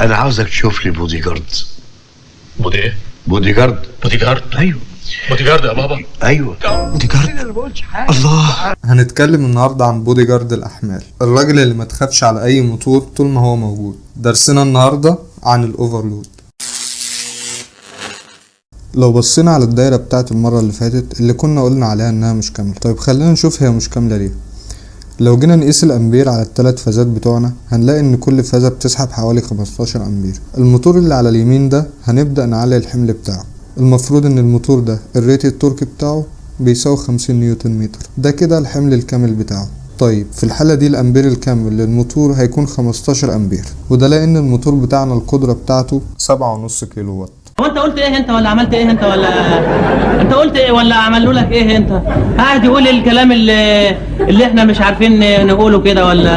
أنا عاوزك تشوف لي bodyguard body إيه؟ bodyguard bodyguard أيوه. بودي جارد يا بابا. أيوه. بودي جارد الله. هنتكلم النهارده عن بودي جارد الأحمال. الراجل اللي ما تخافش على أي موتور طول ما هو موجود. درسنا النهارده عن ال overload. لو بصينا على الدايرة بتاعت المرة اللي فاتت اللي كنا قلنا عليها إنها مش كاملة. طيب خلينا نشوف هي مش كاملة ليه. لو جينا نقيس الأمبير على الثلاث فازات بتوعنا هنلاقي إن كل فازة بتسحب حوالي 15 أمبير. الموتور اللي على اليمين ده هنبدأ نعلي الحمل بتاعه. المفروض إن الموتور ده ال rated torque بتاعه بيساوي 50 نيوتن متر. ده كده الحمل الكامل بتاعه. طيب في الحالة دي الأمبير الكامل للموتور هيكون 15 أمبير. وده لأن الموتور بتاعنا القدرة بتاعته 7.5 كيلو وات. هو انت قلت إيه انت ولا عملت إيه انت ولا انت قلت إيه ولا عملوا لك إيه انت؟ قاعد يقول الكلام اللي اللي إحنا مش عارفين نقوله كده ولا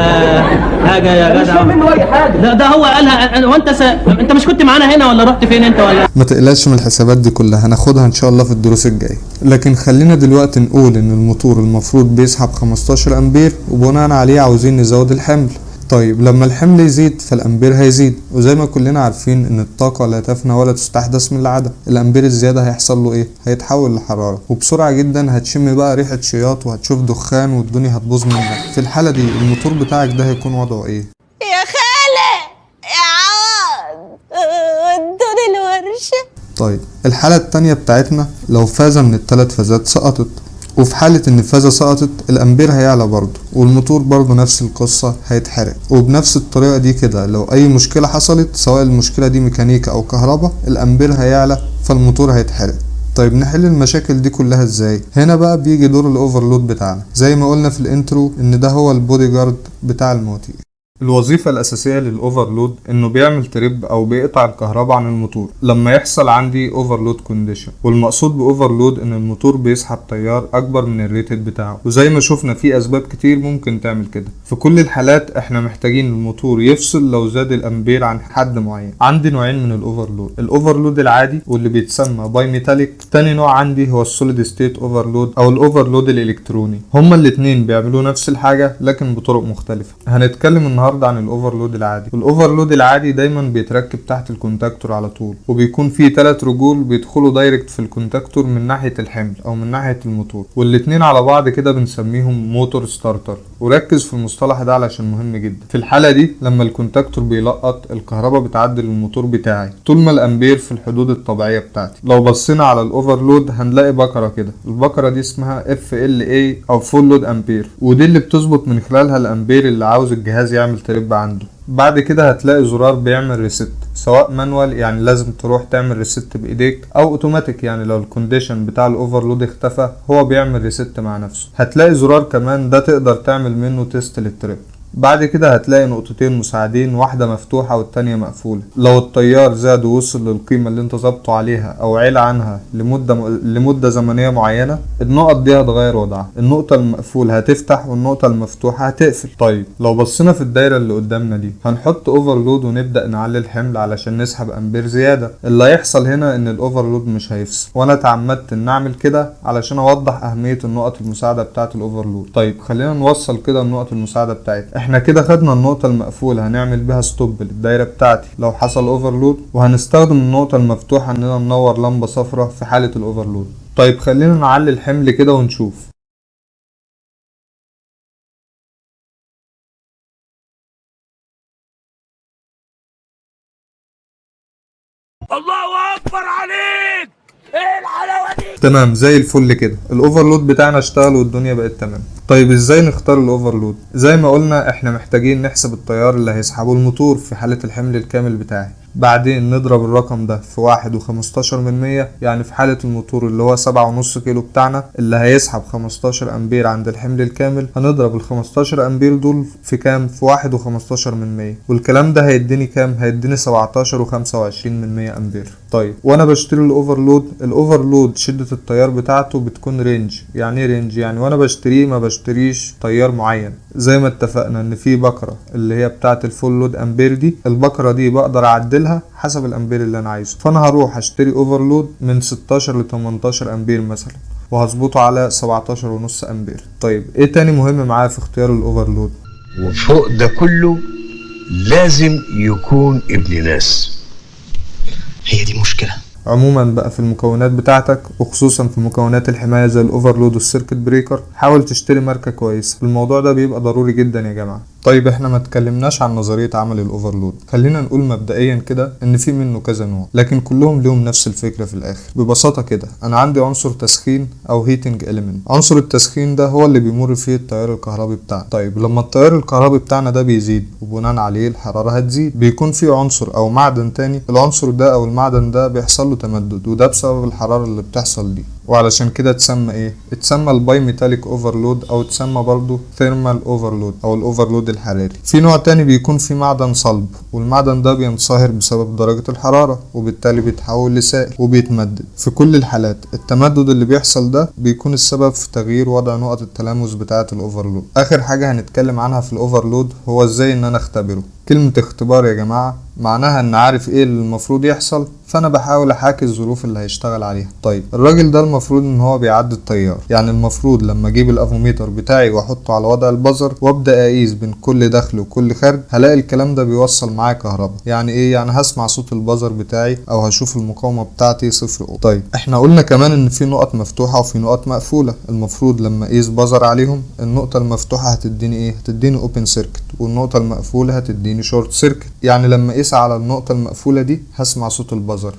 حاجة يا جدع؟ مش منه أي حاجة. ده, ده هو قالها وانت س... انت مش كنت معانا هنا ولا رحت فين انت ولا؟ ما تقلقش من الحسابات دي كلها هناخدها إن شاء الله في الدروس الجاية. لكن خلينا دلوقتي نقول إن الموتور المفروض بيسحب 15 أمبير وبناء عليه عاوزين نزود الحمل. طيب لما الحمل يزيد فالأمبير هيزيد. وزي ما كلنا عارفين إن الطاقة لا تفنى ولا تستحدث من العدم. الأمبير الزيادة هيحصل له إيه؟ هيتحول لحرارة. وبسرعة جدا هتشم بقى ريحة شياط وهتشوف دخان والدنيا هتبوظ منك. في الحالة دي الموتور بتاعك ده هيكون وضعه إيه؟ يا خالة! يا عوض! ودوني الورشة! طيب الحالة التانية بتاعتنا لو فازة من التلات فازات سقطت. وفي حالة إن الفازة سقطت الأمبير هيعلى برضه والموتور برضه نفس القصة هيتحرق. وبنفس الطريقة دي كده لو أي مشكلة حصلت سواء المشكلة دي ميكانيكا أو كهرباء الأمبير هيعلى فالموتور هيتحرق. طيب نحل المشاكل دي كلها إزاي؟ هنا بقى بيجي دور ال overload بتاعنا. زي ما قلنا في ال intro إن ده هو البودي جارد بتاع الموتور الوظيفة الأساسية لل overload إنه بيعمل trip أو بيقطع الكهرباء عن الموتور. لما يحصل عندي overload condition والمقصود ب overload إن الموتور بيسحب تيار أكبر من ال rated بتاعه. وزي ما شفنا في أسباب كتير ممكن تعمل كده. في كل الحالات إحنا محتاجين الموتور يفصل لو زاد الأمبير عن حد معين. عندي نوعين من ال overload. ال overload العادي واللي بيتسمى bimetallic تاني نوع عندي هو ال solid state overload أو ال overload الإلكتروني. هما الاتنين بيعملوا نفس الحاجة لكن بطرق مختلفة. هنتكلم النهاردة النهارده عن ال overload العادي. ال overload العادي دايما بيتركب تحت ال contactor على طول وبيكون فيه ثلاث رجول بيدخلوا direct في ال contactor من ناحية الحمل أو من ناحية الموتور والاتنين على بعض كده بنسميهم motor starter وركز في المصطلح ده علشان مهم جدا. في الحالة دي لما ال contactor بيلقط الكهرباء بتعدي للموتور بتاعي. طول ما الأمبير في الحدود الطبيعية بتاعتي. لو بصينا على ال overload هنلاقي بكرة كده. البكرة دي اسمها FLA أو full load ampere ودي اللي بتظبط من خلالها الأمبير اللي عاوز الجهاز يعمل trip عنده. بعد كده هتلاقي زرار بيعمل reset سواء manual يعني لازم تروح تعمل reset بإيديك أو اوتوماتيك يعني لو ال condition بتاع ال overload اختفى هو بيعمل reset مع نفسه. هتلاقي زرار كمان ده تقدر تعمل منه test لل trip بعد كده هتلاقي نقطتين مساعدين واحدة مفتوحة والتانية مقفولة. لو التيار زاد ووصل للقيمة اللي انت ظابطه عليها أو علا عنها لمدة م... لمدة زمنية معينة النقط دي هتغير وضعها. النقطة المقفولة هتفتح والنقطة المفتوحة هتقفل. طيب لو بصينا في الدايرة اللي قدامنا دي هنحط overload ونبدأ نعلي الحمل علشان نسحب أمبير زيادة. اللي هيحصل هنا إن ال overload مش هيفصل. وأنا اتعمدت إن أعمل كده علشان أوضح أهمية النقط المساعدة بتاعة ال overload طيب خلينا نوصل كده النقط المساعدة بتاعتنا إحنا كده خدنا النقطة المقفولة هنعمل بيها stop للدايرة بتاعتي. لو حصل overload وهنستخدم النقطة المفتوحة إننا ننور لمبة صفرة في حالة ال overload طيب خلينا نعلي الحمل كده ونشوف. الله أكبر عليك! إيه الحلاوة دي؟ تمام زي الفل كده. ال overload بتاعنا اشتغل والدنيا بقت تمام. طيب إزاي نختار ال overload زي ما قلنا إحنا محتاجين نحسب التيار اللي هيسحبه الموتور في حالة الحمل الكامل بتاعي. بعدين نضرب الرقم ده في واحد وخمستاشر من مية يعني في حالة الموتور اللي هو سبعة ونص كيلو بتاعنا اللي هيسحب خمستاشر أمبير عند الحمل الكامل هنضرب الخمستاشر أمبير دول في كام؟ في واحد وخمستاشر من مية. والكلام ده هيديني كام؟ هيديني سبعتاشر وخمسة وعشرين من مية أمبير. طيب وأنا بشتري ال overload ال overload شدة التيار بتاعته بتكون range يعني إيه range يعني وأنا بشتريه ما بشتريش تيار معين. زي ما اتفقنا إن في بكرة اللي هي بتاعة ال full load ampere دي البكرة دي بقدر اعدلها حسب الأمبير اللي أنا عايزه. فأنا هروح أشتري overload من 16 ل 18 أمبير مثلا وهظبطه على 17 ونص أمبير. طيب إيه تاني مهم معايا في اختيار ال overload؟ وفوق ده كله لازم يكون ابن ناس. هي دي مشكلة. عموما بقى في المكونات بتاعتك وخصوصا في مكونات الحماية زي ال overload وال circuit breaker حاول تشتري ماركة كويسة. الموضوع ده بيبقى ضروري جدا يا جماعة. طيب إحنا ما اتكلمناش عن نظرية عمل ال overload خلينا نقول مبدئيا كده إن في منه كذا نوع لكن كلهم لهم نفس الفكرة في الآخر. ببساطة كده أنا عندي عنصر تسخين أو heating element. عنصر التسخين ده هو اللي بيمر فيه التيار الكهربي بتاعنا. طيب لما التيار الكهربي بتاعنا ده بيزيد وبناء عليه الحرارة هتزيد بيكون في عنصر أو معدن تاني. العنصر ده أو المعدن ده بيحصل له تمدد وده بسبب الحرارة اللي بتحصل دي. وعلشان كده اتسمى إيه؟ اتسمى ال bimetallic overload أو اتسمى برضو thermal overload أو ال overload الحراري في نوع تاني بيكون فيه معدن صلب والمعدن ده بينصهر بسبب درجة الحرارة وبالتالي بيتحول لسائل وبيتمدد. في كل الحالات التمدد اللي بيحصل ده بيكون السبب في تغيير وضع نقط التلامس بتاعة ال overload آخر حاجة هنتكلم عنها في ال overload هو إزاي إن أنا أختبره. كلمة اختبار يا جماعة معناها إن عارف إيه اللي المفروض يحصل فأنا بحاول أحاكي الظروف اللي هيشتغل عليها. طيب الراجل ده المفروض إن هو بيعدي التيار يعني المفروض لما أجيب الأفوميتر بتاعي وأحطه على وضع ال buzzer وأبدأ أقيس بين كل دخل وكل خارج هلاقي الكلام ده بيوصل معايا كهرباء. يعني إيه؟ يعني هسمع صوت ال buzzer بتاعي أو هشوف المقاومة بتاعتي صفر اوم طيب إحنا قلنا كمان إن في نقط مفتوحة وفي نقط مقفولة. المفروض لما أقيس buzzer عليهم النقطة المفتوحة هتديني إيه؟ هتديني open circuit والنقطة المقفولة هتديني short circuit يعني لما أقيس على النقطة المقفولة دي هسمع صوت ال buzzer.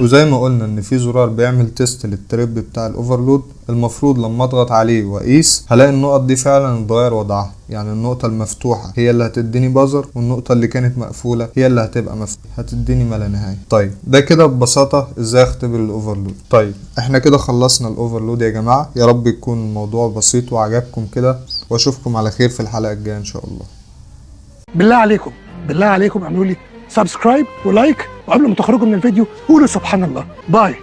وزي ما قلنا إن في زرار بيعمل test لل trip بتاع ال overload المفروض لما أضغط عليه وأقيس هلاقي النقط دي فعلا اتغير وضعها. يعني النقطة المفتوحة هي اللي هتديني buzzer والنقطة اللي كانت مقفولة هي اللي هتبقى مفتوحة. هتديني ما لا نهاية. طيب ده كده ببساطة إزاي أختبر ال overload طيب إحنا كده خلصنا ال overload يا جماعة. يا رب يكون الموضوع بسيط وعجبكم كده. وأشوفكم على خير في الحلقة الجاية إن شاء الله. بالله عليكم بالله عليكم اعملوا لي subscribe و like وقبل ما تخرجوا من الفيديو قولوا سبحان الله. bye